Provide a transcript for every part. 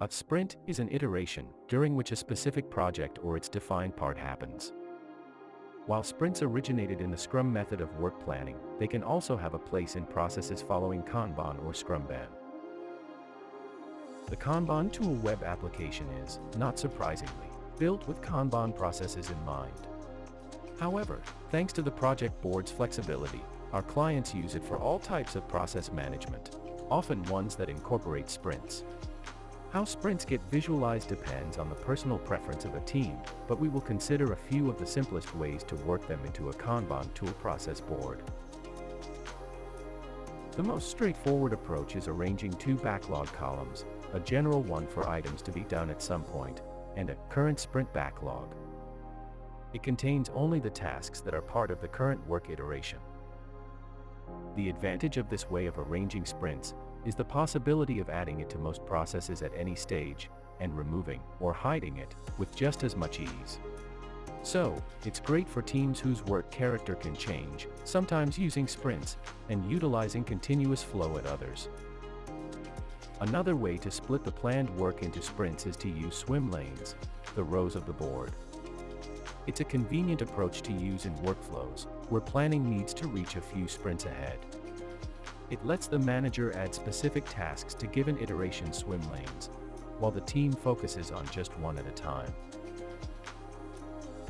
A sprint is an iteration during which a specific project or its defined part happens. While sprints originated in the Scrum method of work planning, they can also have a place in processes following Kanban or Scrumban. The Kanban tool web application is, not surprisingly, built with Kanban processes in mind. However, thanks to the project board's flexibility, our clients use it for all types of process management, often ones that incorporate sprints. How sprints get visualized depends on the personal preference of a team, but we will consider a few of the simplest ways to work them into a Kanban tool process board. The most straightforward approach is arranging two backlog columns, a general one for items to be done at some point, and a current sprint backlog. It contains only the tasks that are part of the current work iteration. The advantage of this way of arranging sprints is the possibility of adding it to most processes at any stage, and removing or hiding it with just as much ease. So, it's great for teams whose work character can change, sometimes using sprints, and utilizing continuous flow at others. Another way to split the planned work into sprints is to use swim lanes, the rows of the board. It's a convenient approach to use in workflows, where planning needs to reach a few sprints ahead. It lets the manager add specific tasks to given iteration swim lanes, while the team focuses on just one at a time.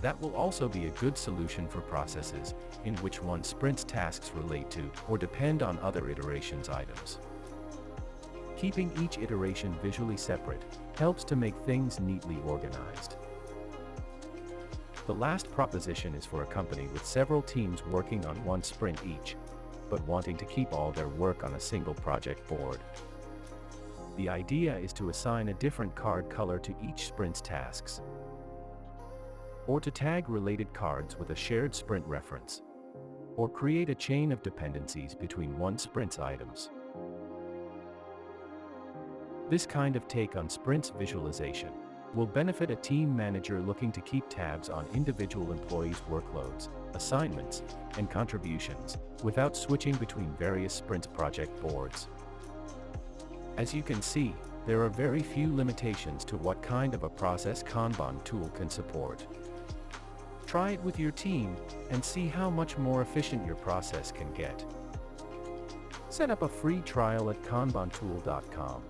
That will also be a good solution for processes in which one sprint's tasks relate to or depend on other iterations items. Keeping each iteration visually separate helps to make things neatly organized. The last proposition is for a company with several teams working on one sprint each, but wanting to keep all their work on a single project board. The idea is to assign a different card color to each sprint's tasks, or to tag related cards with a shared sprint reference, or create a chain of dependencies between one sprint's items. This kind of take on sprints visualization will benefit a team manager looking to keep tabs on individual employees' workloads, assignments, and contributions, without switching between various sprint project boards. As you can see, there are very few limitations to what kind of a process Kanban tool can support. Try it with your team, and see how much more efficient your process can get. Set up a free trial at kanbantool.com.